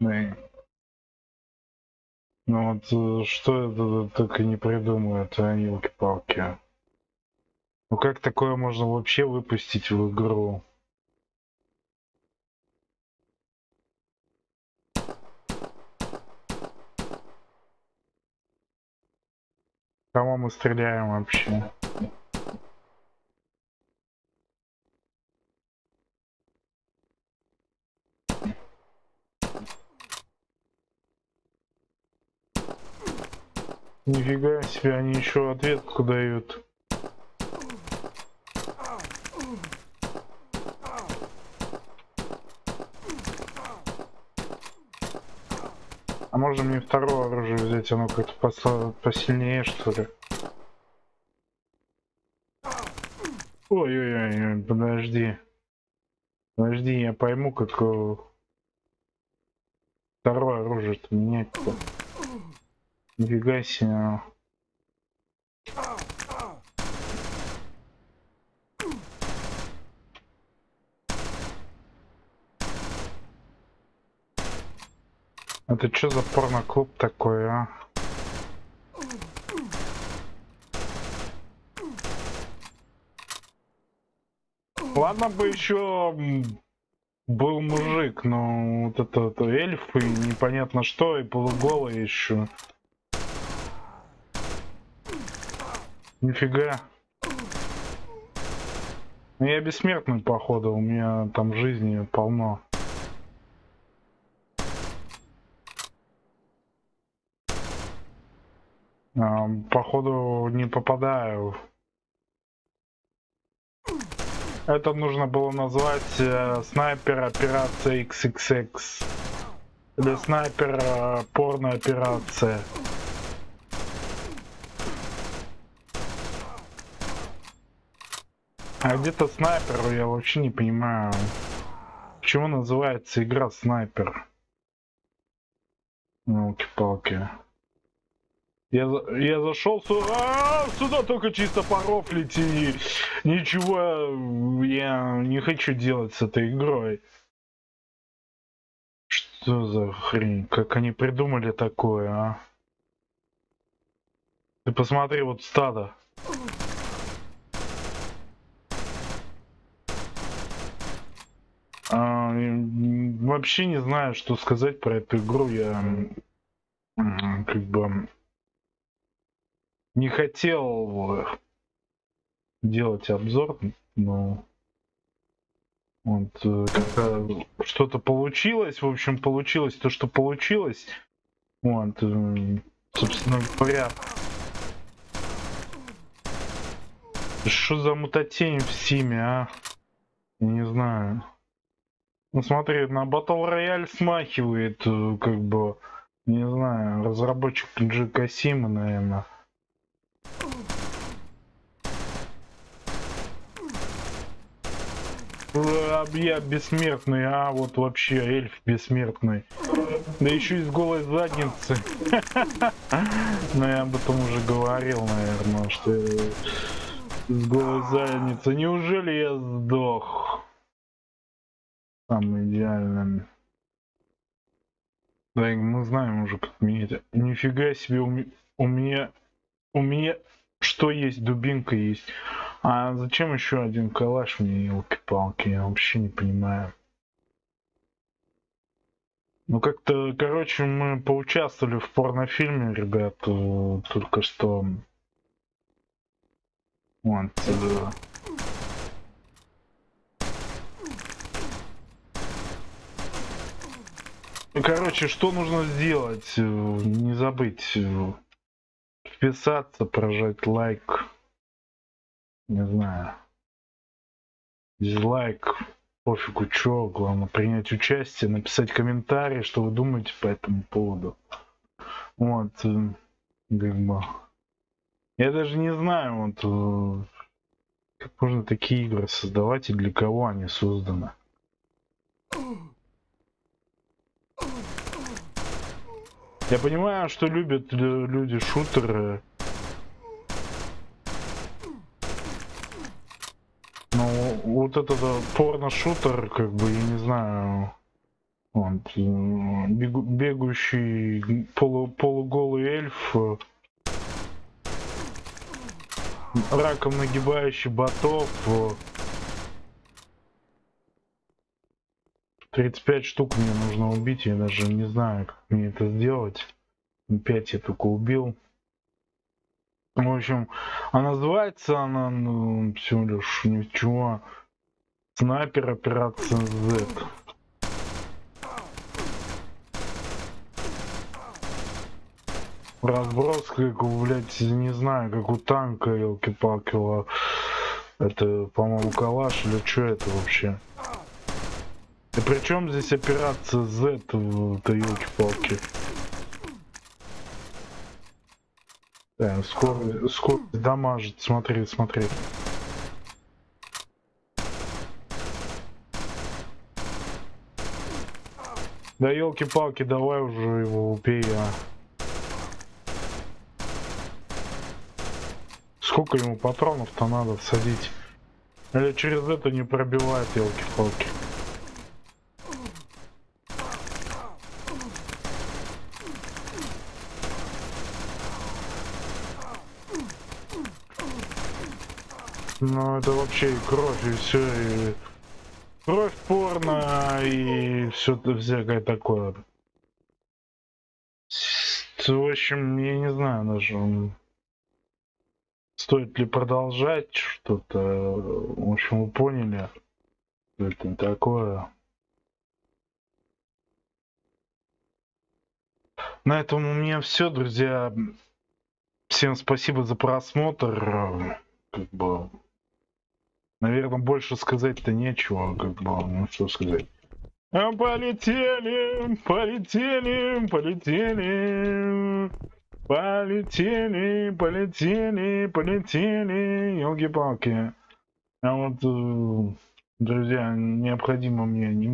Ну, ну вот э, что это так и не придумают, а елки-палки. Ну как такое можно вообще выпустить в игру? Кого мы стреляем вообще? Нифига себе, они еще ответку дают. А можно мне второе оружие взять? Оно как-то посильнее, что ли? Ой-ой-ой, подожди. Подожди, я пойму, как второе оружие-то менять-то. Нифига себе. Это что за порно-клуб такой, а? Ладно бы еще был мужик, но вот это, это эльф и непонятно что, и полуголый еще. Нифига. Ну я бессмертный, походу, у меня там жизни полно. А, походу не попадаю. Это нужно было назвать э, снайпер операция XXX. Или снайпер э, порно операция. А где-то снайпер, я вообще не понимаю, почему называется игра снайпер. Елки-палки. Я, я зашел сюда, а, сюда только чисто порофлить и ничего я не хочу делать с этой игрой. Что за хрень? Как они придумали такое, а? Ты посмотри, вот стадо. А, вообще не знаю, что сказать про эту игру. Я как бы не хотел делать обзор, но вот э, что-то получилось. В общем, получилось то, что получилось. Вот, э, собственно говоря. Что за мутатень в Симе, а? Не знаю. Ну смотри, на Battle Royale смахивает, э, как бы, не знаю, разработчик Джи Касима, наверное. Я бессмертный, а вот вообще эльф бессмертный. Да еще и с голой задницы. Но я об этом уже говорил, наверное, что с голой задницей. Неужели я сдох? Самым идеальным. Да, мы знаем уже, как менять. Нифига себе, у, у меня... У меня... Что есть? Дубинка есть. А зачем еще один калаш мне, елки-палки? Я вообще не понимаю. Ну, как-то, короче, мы поучаствовали в порнофильме, ребят, э, только что. Вот. Э, Ну, короче, что нужно сделать? Э, не забыть э, вписаться, прожать лайк. Не знаю. Дизлайк. Пофигу, чё. Главное принять участие, написать комментарий, что вы думаете по этому поводу. Вот. Э, как. Я даже не знаю, вот как можно такие игры создавать и для кого они созданы. Я понимаю, что любят люди шутеры. Но вот этот порно-шутер, как бы, я не знаю. Э, бегу- бегущий полу- полуголый эльф, э, раком нагибающий ботов, 35 штук мне нужно убить, я даже не знаю, как мне это сделать. 5 я только убил. В общем, а называется она ну, всего лишь ничего. Снайпер операция Z. Разброс, как блядь, не знаю, как у танка, елки-палки. Это, по-моему, калаш или что это вообще? И при чем здесь операция Z, это елки-палки? Да, скорость, скорость дамажит, смотри, смотри. Да елки-палки, давай уже его убей, а. Сколько ему патронов-то надо всадить? Или через это не пробивает елки-палки? Ну это вообще и кровь, и все, и кровь порно, и все всякое такое. В общем, я не знаю даже, стоит ли продолжать что-то. В общем, вы поняли, что это такое. На этом у меня все, друзья. Всем спасибо за просмотр. Как бы, наверное, больше сказать-то нечего. Как бы, ну что сказать. Полетели, полетели, полетели. Полетели, полетели, полетели. Елки-палки. А вот, э, друзья, необходимо мне не-